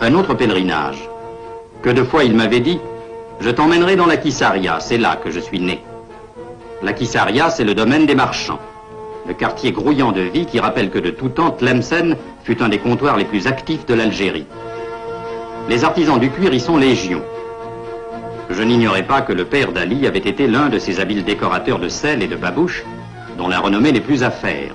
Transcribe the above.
un autre pèlerinage. Que de fois il m'avait dit, je t'emmènerai dans la Kissaria, c'est là que je suis né. La Kissaria, c'est le domaine des marchands. Le quartier grouillant de vie qui rappelle que de tout temps, Tlemcen fut un des comptoirs les plus actifs de l'Algérie. Les artisans du cuir y sont légion. Je n'ignorais pas que le père d'Ali avait été l'un de ces habiles décorateurs de sel et de babouches dont la renommée n'est plus à faire.